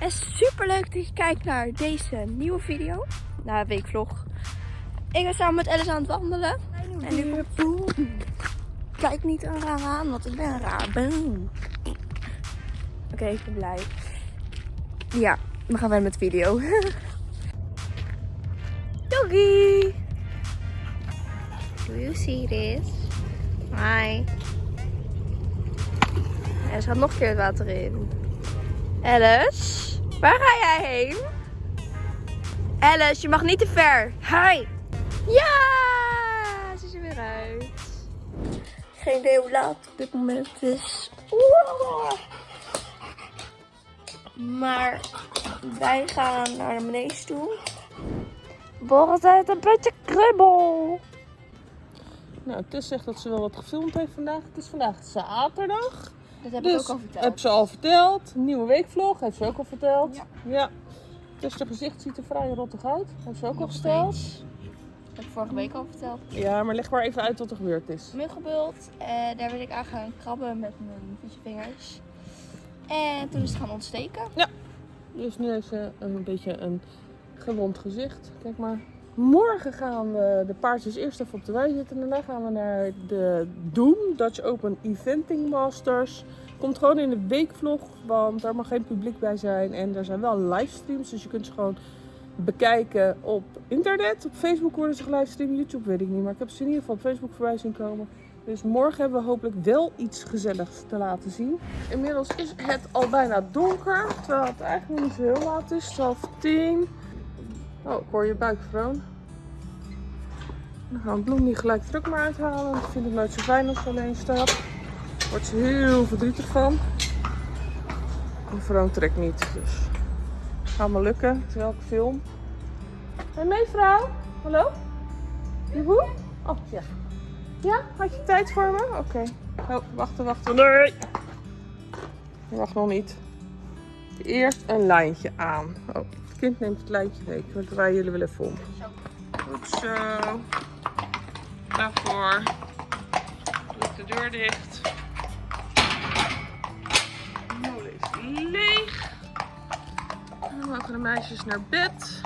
En super leuk dat je kijkt naar deze nieuwe video. Na weekvlog. Ik ben samen met Alice aan het wandelen. En nu komt boem. Kijk niet een raar aan, want ik ben raar. Boom. Oké, ik ben blij. Ja, we gaan verder met de video. Doggy! Do you see this? Hi. En ze gaat nog een keer het water in. Alice, waar ga jij heen? Alice, je mag niet te ver. Hi. Ja, ze is er weer uit. Geen idee hoe laat op dit moment is. Wow. Maar wij gaan naar de beneden toe. Boris heeft een beetje kribbel. Nou, Tess zegt dat ze wel wat gefilmd heeft vandaag. Het is vandaag zaterdag. Dat heb dus ik ook al verteld. heb ze al verteld. Nieuwe weekvlog heeft ze ook al verteld. Ja. ja. Dus de gezicht ziet er vrij rottig uit. Heeft ze ook al verteld. steeds. Dat heb ik vorige week al verteld. Ja, maar leg maar even uit wat er gebeurd is. Muggenbult. En daar ben ik aan gaan krabben met mijn vingers. En toen is het gaan ontsteken. Dus nu heeft ze een beetje een gewond gezicht. Kijk maar. Morgen gaan we de paardjes eerst even op de wei zitten. Daarna gaan we naar de Doom, Dutch Open Eventing Masters. Komt gewoon in de weekvlog, want daar mag geen publiek bij zijn. En er zijn wel livestreams, dus je kunt ze gewoon bekijken op internet. Op Facebook worden ze gelivestreamd, YouTube weet ik niet. Maar ik heb ze in ieder geval op Facebook voorbij zien komen. Dus morgen hebben we hopelijk wel iets gezelligs te laten zien. Inmiddels is het al bijna donker, terwijl het eigenlijk niet zo heel laat is. 12 10. Oh, ik hoor je buik, Vroon. Dan gaan we Bloem niet gelijk druk maar uithalen. want Ik vind het nooit zo fijn als ze alleen staat. Wordt ze heel verdrietig van. En Vroon trekt niet, dus het gaat me lukken terwijl ik film. Hé, mevrouw. Hallo? Joehoe? Oh, ja. Ja, had je tijd voor me? Oké. Oh, wachten, wachten. Nee! Wacht nog niet. Eerst een lijntje aan. Oh, het kind neemt het lijntje mee. Ik draai jullie wel even om. Goed zo. Daarvoor. De deur dicht. De is leeg. Dan mogen de meisjes naar bed.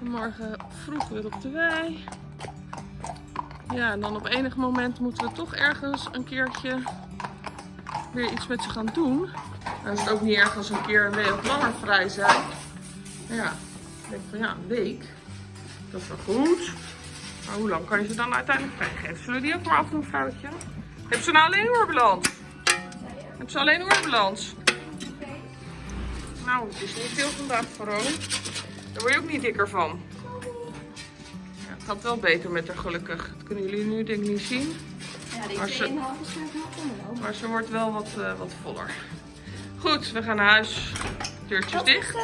En morgen vroeg weer op de wei. Ja, en dan op enig moment moeten we toch ergens een keertje weer iets met ze gaan doen. Dan is het ook niet erg als een keer een week langer vrij zijn. Ja, ik denk van ja, een week. Dat is wel goed. Maar hoe lang kan je ze dan uiteindelijk vrijgeven? Zullen we die ook maar afdoen, vrouwtje? Heb ze nou alleen oorbalans? Heb ze alleen oorbalans? Nou, het is niet veel vandaag, Varo. Daar word je ook niet dikker van. Ja, het gaat wel beter met haar gelukkig. Dat kunnen jullie nu denk ik niet zien. Ja, Maar ze- Maar ze wordt wel wat, eh, wat voller. Goed, we gaan naar huis. Deurtjes dicht.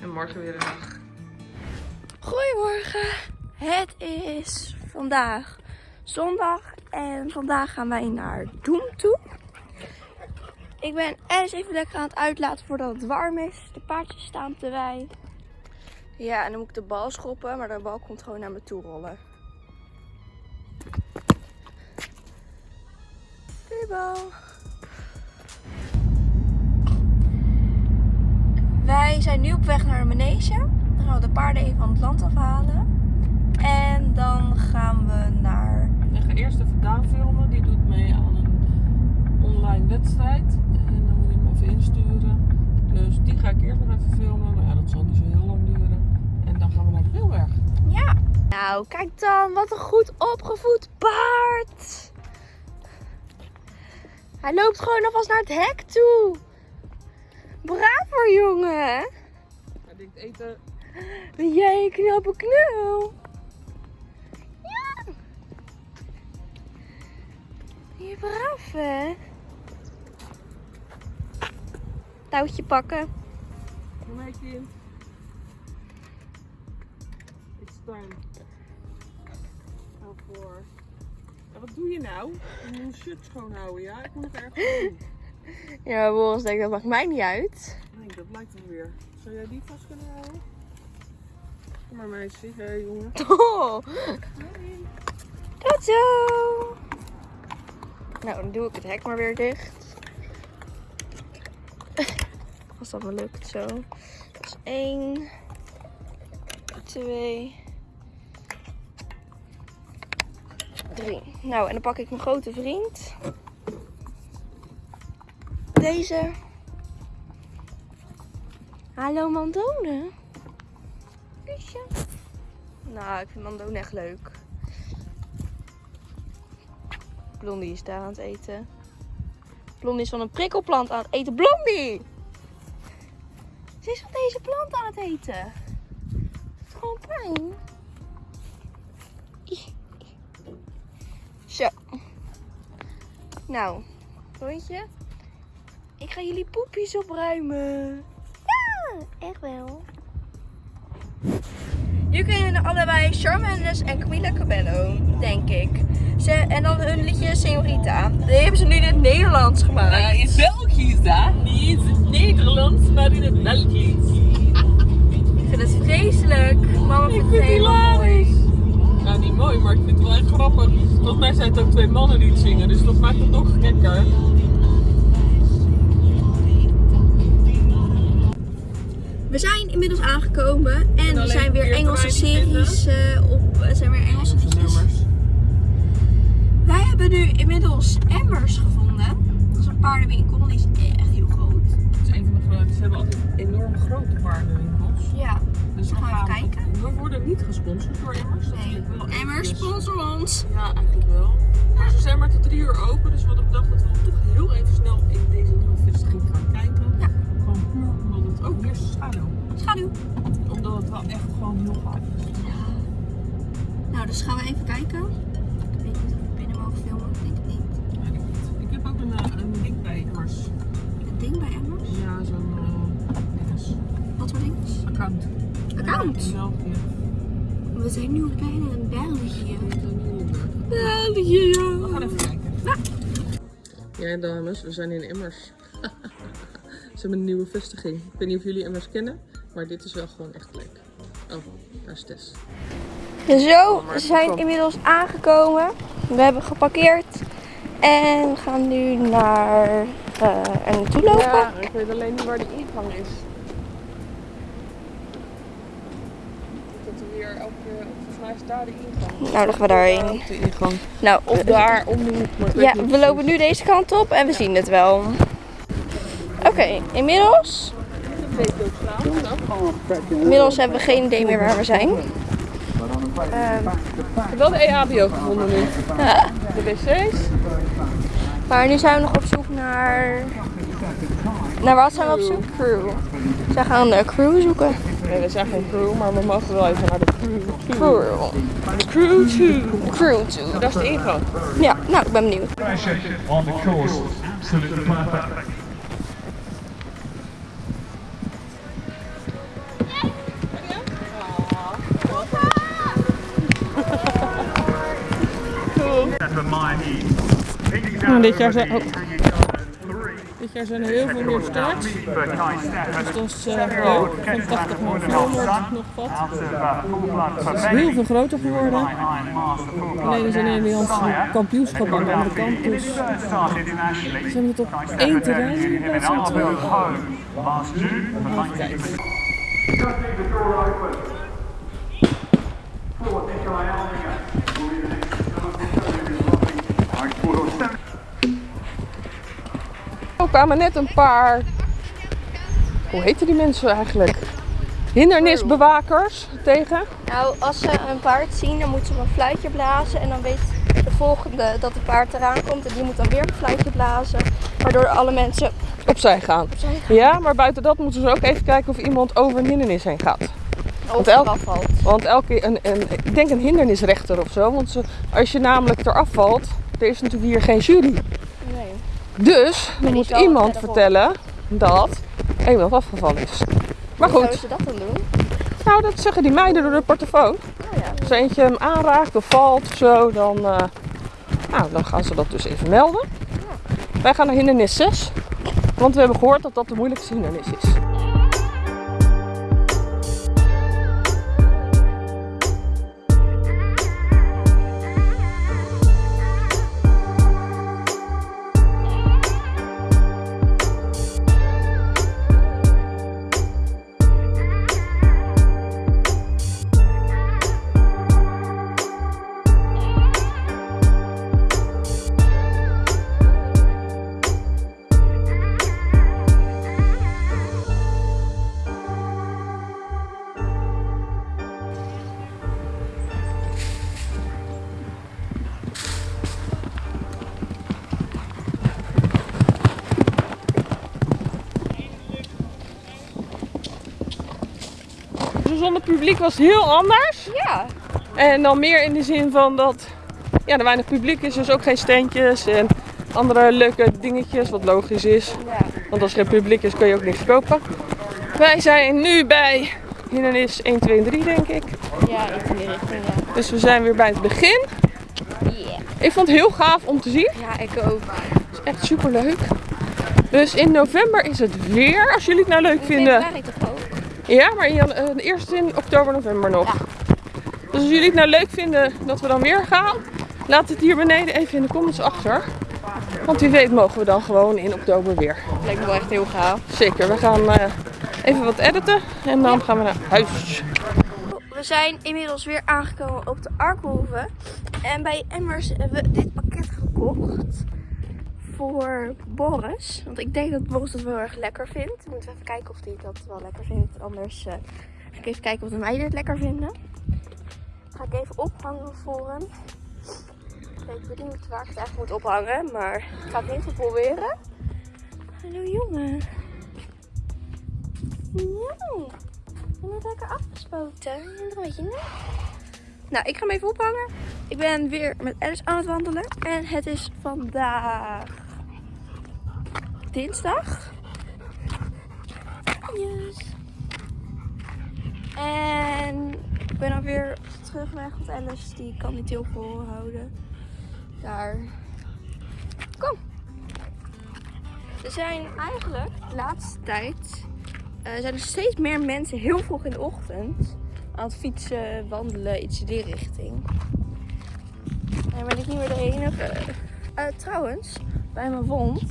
En morgen weer een dag. Goedemorgen. Het is vandaag zondag en vandaag gaan wij naar Doem toe. Ik ben ergens even lekker aan het uitlaten voordat het warm is. De paardjes staan te wei. Ja, en dan moet ik de bal schoppen, maar de bal komt gewoon naar me toe rollen. Doei bal. Wij zijn nu op weg naar de manege. Dan gaan we de paarden even van het land afhalen. En dan gaan we naar... Ik ga eerst even Daan filmen. Die doet mee aan een online wedstrijd. En dan moet ik hem even insturen. Dus die ga ik eerst nog even filmen. Maar ja, dat zal niet zo heel lang duren. En dan gaan we naar de Wilberg. Ja. Nou, kijk dan. Wat een goed opgevoed paard. Hij loopt gewoon alvast naar het hek toe. Bravo, jongen. Hij denkt eten. Jij knappe knul. Je braaf, hè? Touwtje pakken. Kom mee, kind. It's time. Nou voor. Ja, wat doe je nou? Je moet shirt schoonhouden, ja? Ik moet nog ergens doen. Ja, Boris denkt, dat maakt mij niet uit. Nee, dat lijkt wel weer. Zou jij die vast kunnen houden? Kom maar meisje. Hé hey, jongen. Oh. Tot zo. Nou, dan doe ik het hek maar weer dicht. Als dat me lukt. Zo. Dus 1, 2, 3. Nou, en dan pak ik mijn grote vriend. Deze. Hallo Mandone. Kusje. Nou, ik vind Mandone echt leuk. Blondie is daar aan het eten. Blondie is van een prikkelplant aan het eten. Blondie! Ze is van deze plant aan het eten. Het is gewoon pijn. Zo. Nou, rondje. Ik ga jullie poepjes opruimen. Ja, echt wel. Jullie kennen allebei Shawn Mendes en Camila Cabello, denk ik. Ze, en dan hun liedje Senorita. Die hebben ze nu in het Nederlands gemaakt. Uh, in Belgisch, hè? Niet in het Nederlands, maar in het Belgisch. Ik vind het vreselijk. Mama Ik vindt vind het helemaal mooi. Nou, niet mooi, maar ik vind het wel echt grappig. Volgens mij zijn het ook twee mannen die het zingen, dus dat maakt het nog gekker. We zijn inmiddels aangekomen en er alleen zijn weer Engelse series eh, op. Er zijn weer Engelse hebben nu inmiddels Emmers gevonden. Dat is een paardenwinkel, die is echt heel groot. Het is een van de grootste. Ze hebben altijd enorm grote paardenwinkels. Ja, Dus Gaan we even kijken? We worden niet gesponsord door Emmers. nee. wel Emmers sponsor ons. Ja, eigenlijk wel. Maar ze zijn maar tot drie uur open, dus we hadden bedacht dat we toch heel even snel in deze nieuwe vestiging gaan kijken. Ja. Gewoon puur omdat het ook is schaduw. Schaduw. Omdat het wel echt gewoon heel gaaf is. Nou, dus gaan we even kijken. Een, eh, een link bij Emmers. Een ding bij Emmers. Ja, zo'n uh, dinges. Wat voor ding? account. Account? Ja, in België. We zijn nu bijna in België. We zijn nu in België. België, We gaan even kijken. Ja, dames, we zijn in Emmers. Ze hebben een nieuwe vestiging. Ik weet niet of jullie Emmers kennen, maar dit is wel gewoon echt leuk. Oh, daar is Tess. Zo, we zijn inmiddels aangekomen. We hebben geparkeerd. En we gaan nu naar eh er naartoe lopen. Ja, ik weet alleen niet waar de ingang is. Dat we weer elke keer, volgens mij is daar de ingang. Nou, dan gaan we daarheen. Daar ook de ingang. Nou, Of daar om de hoek. Ja, we precies. lopen nu deze kant op en we zien het wel. Oké, inmiddels, inmiddels hebben we geen idee meer waar we zijn. Ehm, Ik heb wel de EHBO gevonden nu. ja. De wc's. Maar nu zijn we nog op zoek naar... Naar wat zijn we op zoek? Crew. Zij gaan een crew zoeken. Nee, we zijn geen crew, maar we mogen wel even naar de crew. Crew. De crew toe. Crew toe. Dat is de ingang. Ja, nou, ik ben benieuwd. on the course. Absolutely perfect. Nou, dit jaar zijn, oh, dit jaar zijn er heel veel meer starts. Dus dat is eh, leuk. Van 80 naar 400 nog wat. Uh, Het is heel veel groter geworden. Alleen is een Nederlandse kampioenschap aan de andere kant. Dus ze hebben het op één terrein in in plaats van twee. home last kwamen net een paar. Hoe heten die mensen eigenlijk? Hindernisbewakers tegen. Nou, als ze een paard zien, dan moeten ze een fluitje blazen. En dan weet de volgende dat het paard eraan komt. En die moet dan weer een fluitje blazen. Waardoor alle mensen Opzij gaan. opzij gaan. Ja, maar buiten dat moeten ze ook even kijken of iemand over een hindernis heen gaat. Eraf valt. Want elke, een, een, ik denk een hindernisrechter of zo. Want ze, als je namelijk eraf valt, er is natuurlijk hier geen jury. Dus dan die moet iemand verderop. vertellen dat iemand afgevallen is. Maar Hoe zouden goed, ze dat dan doen? nou dat zeggen die meiden door de portofoon. Oh ja. Als eentje hem aanraakt of valt of zo, dan, eh, nou, dan gaan ze dat dus even melden. Wij gaan naar hindernis 6. Want we hebben gehoord dat dat de moeilijkste hindernis is. Publiek was heel anders. Ja. En dan meer in de zin van dat ja, er weinig publiek is, dus ook geen standjes en andere leuke dingetjes, wat logisch is. Ja. Want als er geen publiek is, kun je ook niks kopen. Wij zijn nu bij hindernis 1, 2 en 3, denk ik. Ja, in die richting, ja. Dus we zijn weer bij het begin. Yeah. Ik vond het heel gaaf om te zien. Ja, ik ook. Het is echt super leuk. Dus in november is het weer, als jullie het nou leuk In vinden. Ja, maar eh, eerst in oktober, november nog. Dus als jullie het nou leuk vinden dat we dan weer gaan, laat het hier beneden even in de comments achter. Want wie weet mogen we dan gewoon in oktober weer. Lijkt me wel echt heel gaaf. Zeker, we gaan eh, even wat editen en dan gaan we naar huis. We zijn inmiddels weer aangekomen op de Arkhoeve. En bij Emmers hebben we dit pakket gekocht. Voor Boris. Want ik denk dat Boris het wel erg lekker vindt. We moeten even kijken of hij dat wel lekker vindt. Anders eh, ga ik even kijken of de meiden het lekker vinden. Ga ik even ophangen voor hem. Ik weet niet waar ik het eigenlijk moet ophangen. Maar ik ga het geval proberen. Hallo jongen. Ja. Je bent lekker afgespoten. Een beetje nat. Nou, ik ga hem even ophangen. Ik ben weer met Alice aan het wandelen. En het is vandaag dinsdag. En ik ben alweer terugweg. Want Alice die kan niet heel veel houden. Daar. Kom. Er zijn eigenlijk de laatste tijd eh, zijn er steeds meer mensen heel vroeg in de ochtend aan het fietsen, wandelen, iets in die richting. En ben ik niet meer de enige. Eh, trouwens, bij mijn wond,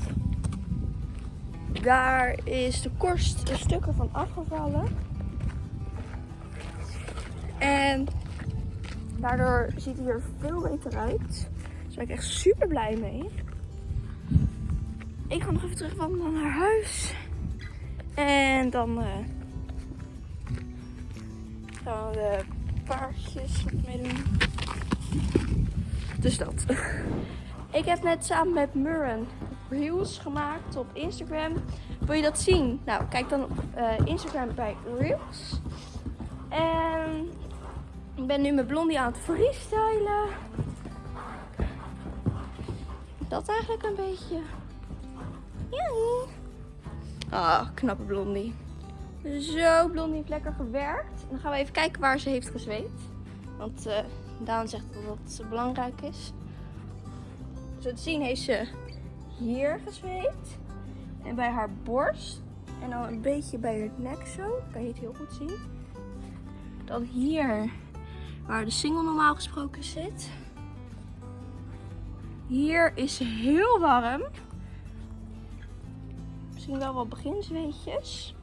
daar is de korst een stukken van afgevallen. En daardoor ziet hij er veel beter uit. Daar ben ik echt super blij mee. Ik ga nog even terug wandelen naar huis. En dan eh, gaan we de paardjes wat mee doen. Dus dat. Ik heb net samen met Murren reels gemaakt op Instagram. Wil je dat zien? Nou, kijk dan op eh, Instagram bij reels. En ik ben nu met Blondie aan het freestylen. Dat eigenlijk een beetje. Ja. Ah, knappe Blondie. Zo, Blondie heeft lekker gewerkt. Dan gaan we even kijken waar ze heeft gezweet. Want eh Daan zegt dat dat belangrijk is. Zo te zien heeft ze hier gezweet. En bij haar borst. En dan een beetje bij haar nek zo. Kan je het heel goed zien. Dan hier, waar de single normaal gesproken zit. Hier is heel warm. Misschien wel wat beginsweetjes.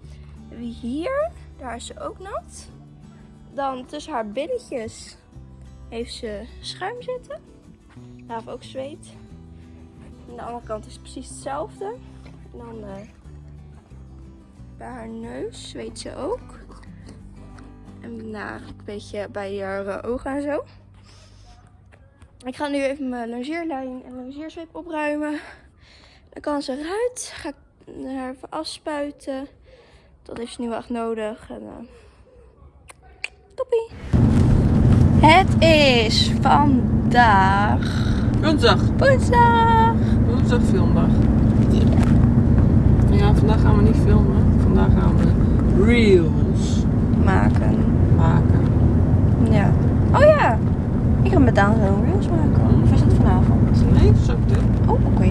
Wie hier, daar is ze ook nat. Dan tussen haar billetjes heeft ze schuim zitten. Daar heeft ook zweet. Aan de andere kant is het precies hetzelfde. En dan eh, bij haar neus zweet ze ook. En daarna een beetje bij haar eh, ogen en zo. Ik ga nu even mijn longeerlijn en longeerzweep opruimen. Dan kan ze eruit. Ga ik haar even afspuiten. Dat heeft ze nu wel echt nodig. En, eh, toppie. Het is vandaag Woensdag. woensdag. Woensdag filmdag. Ja, vandaag gaan we niet filmen. Vandaag gaan we reels Maken. maken. Ja. Oh ja. Ik ga met Daan zo'n reels maken. Of is het vanavond? Nee, dat is ook dit. Oh, oké.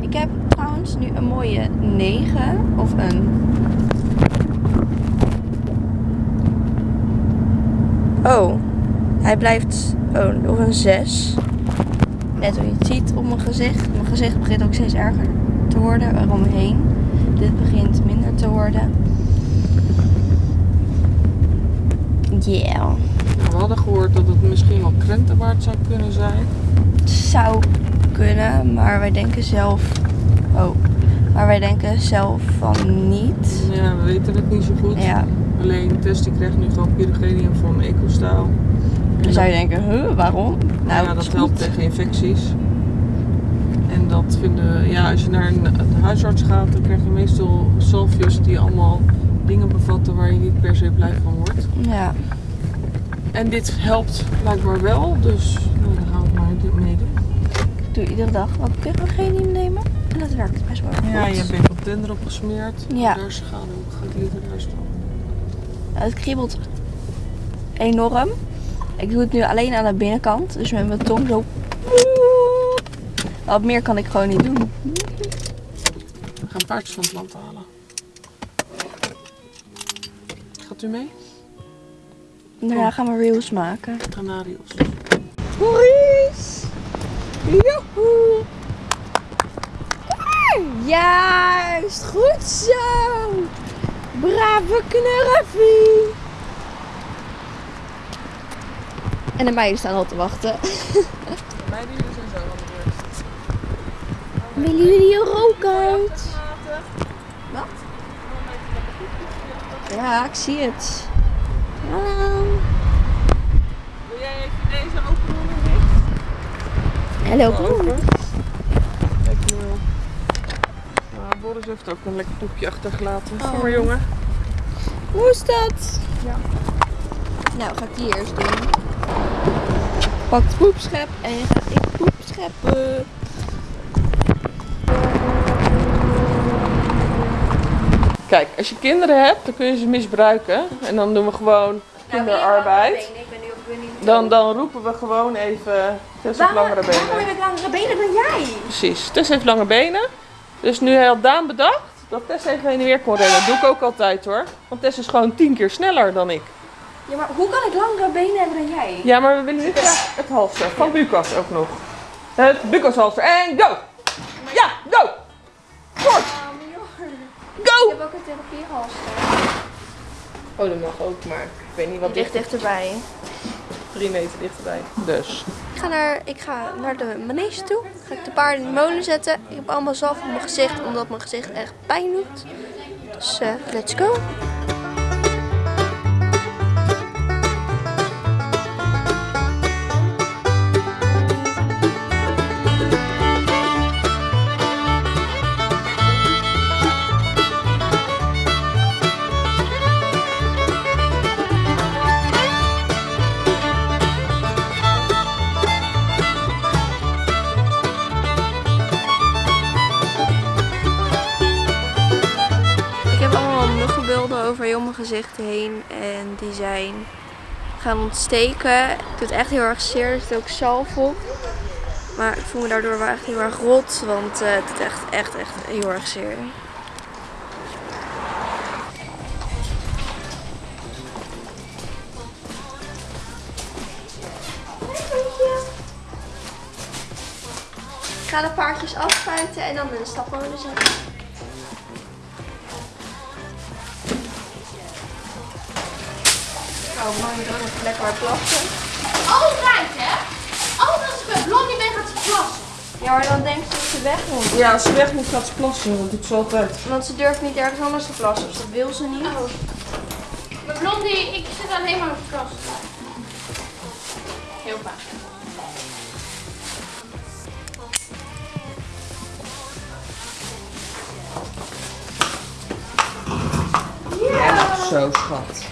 Ik heb trouwens nu een mooie 9 of een. Oh, hij blijft. Oh, of een 6. Net hoe je het ziet op mijn gezicht. Mijn gezicht begint ook steeds erger te worden eromheen. Dit begint minder te worden. Yeah. We hadden gehoord dat het misschien wel krentenwaard zou kunnen zijn. Het zou kunnen, maar wij denken zelf. Oh, maar wij denken zelf van niet. Ja, we weten het niet zo goed. Ja, Alleen Tess die krijgt nu gewoon pyrogenium van EcoStyle. Dan zou je denken, huh, waarom? Nou, ja, dat is helpt tegen infecties. En dat vinden, ja, als je naar een, huisarts gaat, dan krijg je meestal salfjes die allemaal dingen bevatten waar je niet per se blij van wordt. Ja. En dit helpt blijkbaar wel, dus nou, dan gaan we maar dit mee doen. Ik doe iedere dag wat purogenie nemen. En dat werkt best wel goed. Ja, je bent op tender opgesmeerd. Ja. Daar schade ook. Gaat liever naar staan. Ja, het kriebelt enorm. Ik doe het nu alleen aan de binnenkant. Dus met mijn tong zo. Wat meer kan ik gewoon niet doen. We gaan paardjes van het land halen. Gaat u mee? Daarna gaan we reels maken. Granadios. Maurice! Joehoe! Juist! Goed zo! Brave knurfie! En de meiden staan al te wachten. Meiden, jullie zijn zo aan de beurt. Willen jullie ook uit? Wat? Ja, ik zie het. Hallo. Wil jij even deze open doen en dicht? Hallo. Kijk nu wel. Nou, Boris heeft ook een lekker poepje achtergelaten. Kom maar Oh. jongen. Hoe is dat? Ja. Nou, ga ik die eerst doen. Pak het poepschep en je gaat in het poep scheppen. Kijk, als je kinderen hebt, dan kun je ze misbruiken. En dan doen we gewoon kinderarbeid. Ik op Winnie. Dan, dan roepen we gewoon even Tess heeft langere Waarom heb benen. ik langere benen dan jij? Precies, Tess heeft lange benen. Dus nu had Daan bedacht dat Tess even heen en weer kon rennen. Dat doe ik ook altijd hoor. Want Tess is gewoon tien keer sneller dan ik. Ja, maar hoe kan ik langere benen hebben dan jij? Ja, maar we willen nu graag het halster van Lucas ook nog. Het Lucas halster. En go! Ja, go! Kort! Ik Go! heb ook een therapiehalster. Oh, dat mag ook, maar ik weet niet wat Die ligt dichter. dichterbij. Drie meter dichterbij. Dus. Ik ga naar, ik ga naar de manege toe. Ga ik de paarden in de molen zetten. Ik heb allemaal zalf op mijn gezicht, omdat mijn gezicht echt pijn doet. Dus eh, let's go. Die zijn gaan ontsteken. Het doet echt heel erg zeer. Er zit ook zalf op. Maar ik voel me daardoor wel echt heel erg rot. Want eh, het doet echt, echt, echt heel erg zeer. Ik ga de paardjes afspuiten en dan de stapmolen zetten. Oh, man, ik ook nog lekker maar plassen. Altijd, hè? Altijd als ik bij Blondie ben, gaat ze plassen. Ja, maar dan denkt ze dat ze weg moet. Ja, als ze weg moet gaat ze plassen. Dat doet ze altijd. Want ze durft niet ergens anders te plassen, dus dat wil ze niet. Bij Blondie, ik zit alleen maar op de kast. Heel vaak. Zo schat.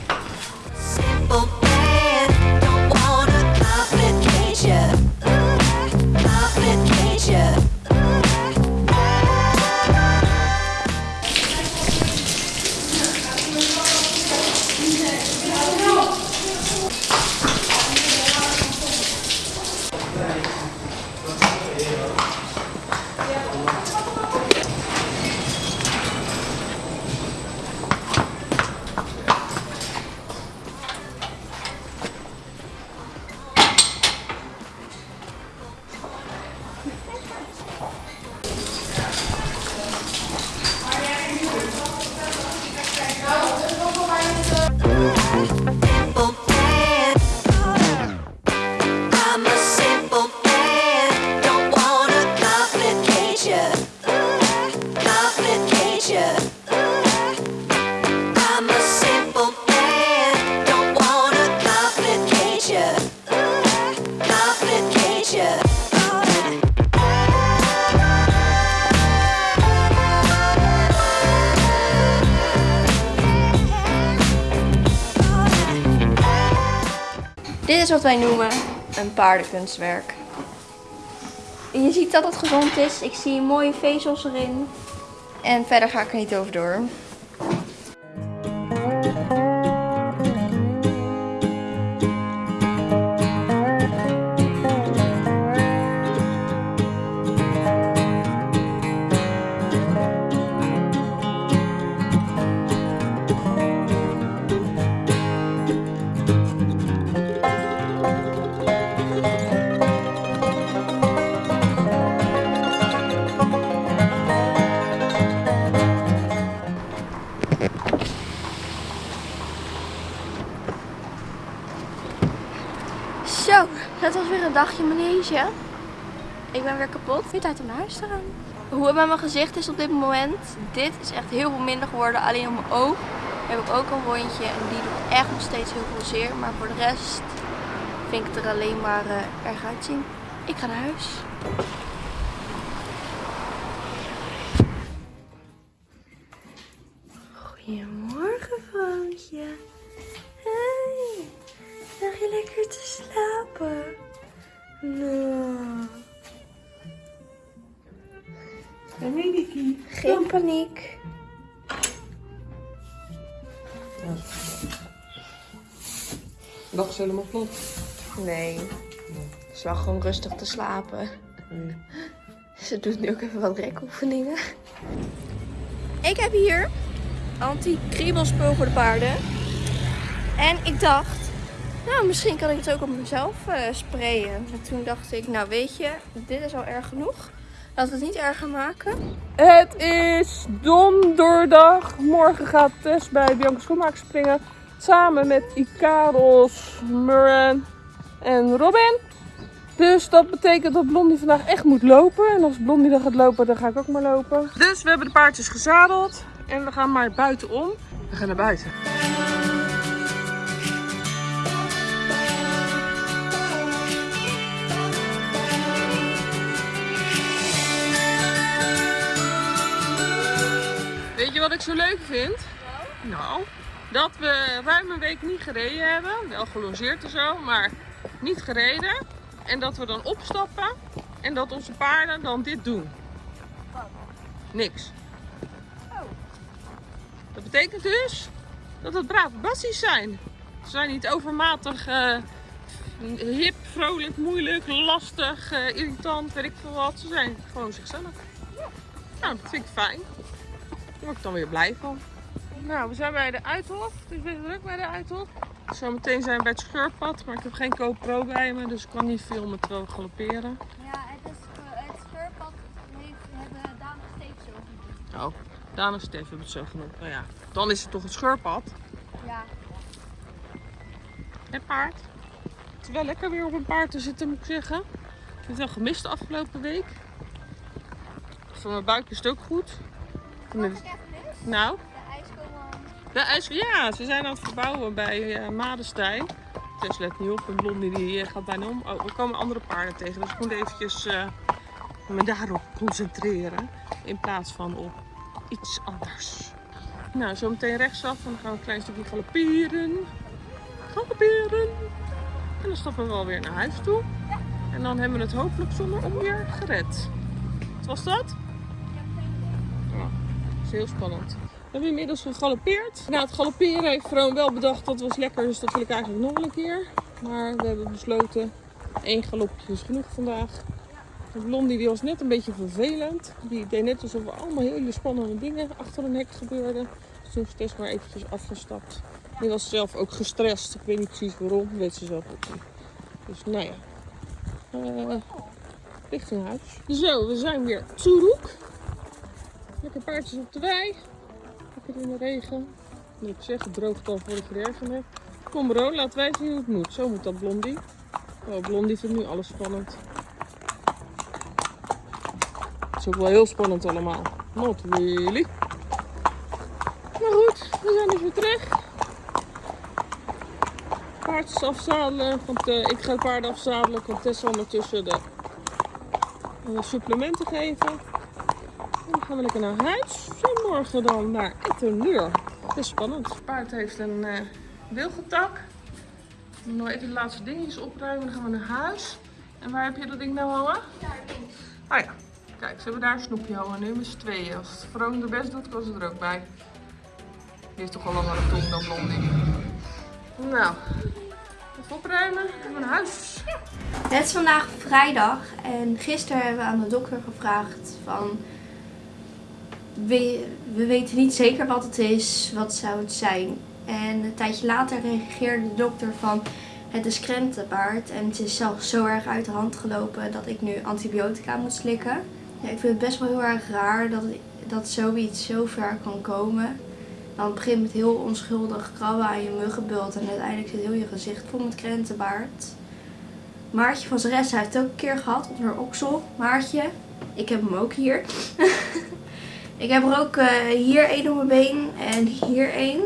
Wat wij noemen een paardenkunstwerk. Je ziet dat het gezond is. Ik zie mooie vezels erin. En verder ga ik er niet over door. Dagje manege. Ik ben weer kapot. Weer tijd om naar huis te gaan. Hoe het met mijn gezicht is op dit moment. Dit is echt heel veel minder geworden. Alleen op mijn oog heb ik ook een rondje. En die doet echt nog steeds heel veel zeer. Maar voor de rest vind ik het er alleen maar eh, erg uitzien. Ik ga naar huis. Goedemorgen, vrouwtje. Hey. Lag je lekker te slapen? Nou. Geen paniek. Lag ze helemaal plat? Nee. Ze lag gewoon rustig te slapen. Ze doet nu ook even wat rekoefeningen. Ik heb hier anti-kriebelspul voor de paarden. En ik dacht, nou misschien kan ik het ook op mezelf eh, sprayen. En toen dacht ik, nou weet je, dit is al erg genoeg. Laten we het niet erger maken. Het is donderdag. Morgen gaat Tess bij Bianca Schoenmaker springen. Samen met Ikaros, Murren en Robin. Dus dat betekent dat Blondie vandaag echt moet lopen. En als Blondie dan gaat lopen, dan ga ik ook maar lopen. Dus we hebben de paardjes gezadeld. En we gaan maar buitenom. We gaan naar buiten. Wat ik zo leuk vind? Nou, dat we ruim een week niet gereden hebben. Wel gelongeerd en zo, maar niet gereden. En dat we dan opstappen en dat onze paarden dan dit doen. Niks. Dat betekent dus dat het brave bassies zijn. Ze zijn niet overmatig eh, hip, vrolijk, moeilijk, lastig, eh, irritant, weet ik veel wat. Ze zijn gewoon zichzelf. Nou, dat vind ik fijn. Daar word ik dan weer blij van. Nou, we zijn bij de Uithof. Het is weer druk bij de Uithof. Zometeen zijn we bij het scheurpad, maar ik heb geen GoPro bij me, dus ik kan niet filmen terwijl we galopperen. Ja, het, is, het scheurpad heeft, hebben Daan steeds zo genoemd. Oh, Daan en Stef hebben het zo genoemd. Nou ja, dan is het toch het scheurpad. Ja. Het paard. Het is wel lekker weer op een paard te zitten, moet ik zeggen. Ik heb het wel gemist de afgelopen week. Voor mijn buik is het ook goed. Nou, De ijskoman. de ijs, ja, ze zijn aan het verbouwen bij eh Madestein. Tess let niet op, en Blondie die eh, gaat bijna om. Oh, er komen andere paarden tegen, dus ik moet eventjes eh, me daarop concentreren. In plaats van op iets anders. Nou, zometeen rechtsaf en dan gaan we een klein stukje galopperen. Galopperen. En dan stappen we wel weer naar huis toe. En dan hebben we het hopelijk zonder onweer gered. Wat was dat? Heel spannend. We hebben inmiddels gegalopeerd. Nou, het galopperen heeft Vroon wel bedacht dat was lekker, dus dat wil ik eigenlijk nog een keer. Maar we hebben besloten, één galopje is genoeg vandaag. Blondie die was net een beetje vervelend. Die deed net alsof er allemaal hele spannende dingen achter een hek gebeurden. Dus toen is Tess maar eventjes afgestapt. Die was zelf ook gestrest. Ik weet niet precies waarom, weet ze zelf ook niet. Dus nou ja, Eh richting huis. Zo, we zijn weer Toeroek. Lekker paardjes op de wei. Lekker in de regen. Moet ik zeggen, droogt al voor ik geregen heb. Kom bro, laten wij zien hoe het moet. Zo moet dat Blondie. Oh, Blondie vindt nu alles spannend. Het is ook wel heel spannend allemaal. Not really. Maar goed, we zijn dus weer terug. Paardjes afzadelen. Want eh, ik ga paarden afzadelen. Kan Tessa ondertussen de eh, supplementen geven. Gaan we lekker naar huis. En morgen dan naar Ettenluur. Het is spannend. Het paard heeft een eh wilgetak. We moeten nog even de laatste dingetjes opruimen. Dan gaan we naar huis. En waar heb je dat ding nou hangen? Ah ja. Kijk, ze hebben daar een snoepje hangen. Nu met z'n tweeën. Als het Vroom de best doet, kan ze er ook bij. Die heeft toch al langere tong dan Blondie. Nou, even opruimen en we naar huis. Het is vandaag vrijdag en gisteren hebben we aan de dokter gevraagd van... We, we weten niet zeker wat het is, wat zou het zijn. En een tijdje later reageerde de dokter van het is krentenbaard en het is zelfs zo erg uit de hand gelopen dat ik nu antibiotica moet slikken. Ja, ik vind het best wel heel erg raar dat, dat zoiets zo ver kan komen. Dan begint met heel onschuldig krabben aan je muggenbult en uiteindelijk zit heel je gezicht vol met krentenbaard. Maartje van Zeres heeft het ook een keer gehad haar oksel. Maartje, ik heb hem ook hier. ik heb er ook eh, hier één op mijn been en hier één.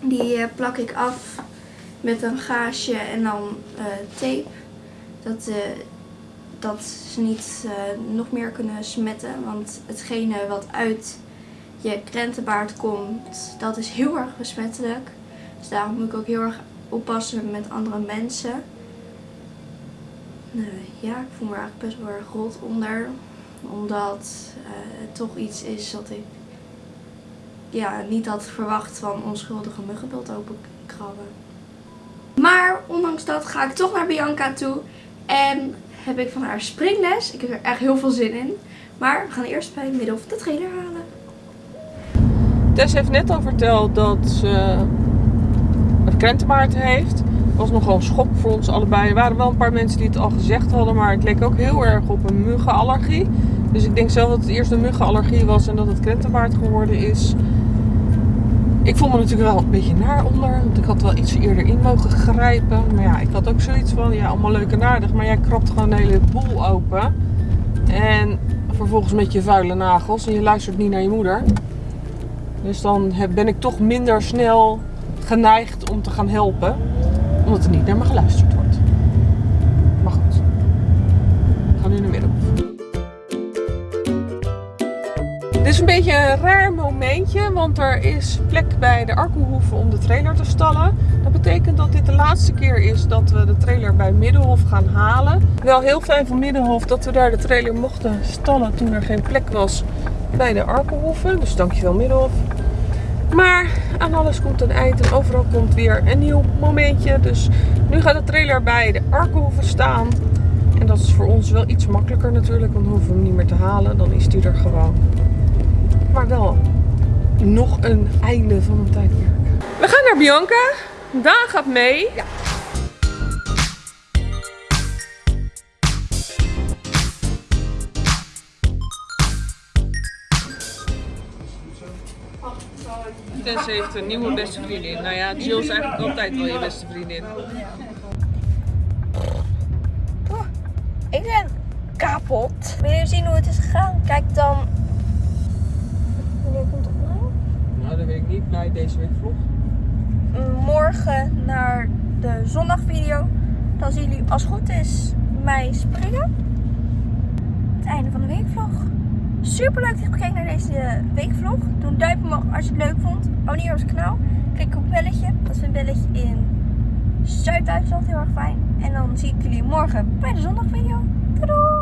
Die eh, plak ik af met een gaasje en dan eh, tape. Dat, dat ze niet nog meer kunnen smetten. Want hetgene wat uit je krentenbaard komt, dat is heel erg besmettelijk. Dus daarom moet ik ook heel erg oppassen met andere mensen. Nee, ja, ik voel me eigenlijk best wel erg rot onder. Omdat eh, het toch iets is wat ik ja, niet had verwacht van onschuldige muggenbult openkrabben. Maar ondanks dat ga ik toch naar Bianca toe. En heb ik van haar springles. Ik heb er echt heel veel zin in. Maar we gaan eerst bij Middelhof de trailer halen. Tess heeft net al verteld dat ze een krentenbaard heeft. Was nogal een schok voor ons allebei. Er waren wel een paar mensen die het al gezegd hadden, maar het leek ook heel erg op een muggenallergie. Dus ik denk zelf dat het eerst een muggenallergie was en dat het krentenbaard geworden is. Ik voel me natuurlijk wel een beetje naar onder, want ik had wel iets eerder in mogen grijpen. Maar ja, ik had ook zoiets van, ja, allemaal leuk en aardig, maar jij krabt gewoon een hele boel open. En vervolgens met je vuile nagels en je luistert niet naar je moeder. Dus dan ben ik toch minder snel geneigd om te gaan helpen. Omdat er niet naar me geluisterd wordt. Maar goed. We gaan nu naar Middelhof. Dit is een beetje een raar momentje, want er is plek bij de Arkelhoeven om de trailer te stallen. Dat betekent dat dit de laatste keer is dat we de trailer bij Middelhof gaan halen. Wel heel fijn van Middelhof dat we daar de trailer mochten stallen toen er geen plek was bij de Arkelhoeven. Dus dankjewel Middelhof. Maar aan alles komt een eind en overal komt weer een nieuw momentje. Dus nu gaat de trailer bij de Arkelhoeven staan. En dat is voor ons wel iets makkelijker natuurlijk, want dan hoeven we hem niet meer te halen. Dan is die er gewoon. Maar wel nog een einde van een tijdperk. We gaan naar Bianca. Daan gaat mee. Ja. Tess heeft een nieuwe beste vriendin. Nou ja, Jill is eigenlijk altijd wel je beste vriendin. Ik ben kapot. Wil je zien hoe het is gegaan? Kijk dan. Wanneer komt het online? Nou, dat weet ik niet. Bij deze week vlog. Morgen naar de zondagvideo. Dan zien jullie, als het goed is, mij springen. Het einde van de weekvlog. Super leuk dat je gekeken naar deze weekvlog. Doe een duimpje omhoog als je het leuk vond. Abonneer op het kanaal. Klik op het belletje. Dat is een belletje in Zuid-Duitsland. Heel erg fijn. En dan zie ik jullie morgen bij de zondagvideo. Doei!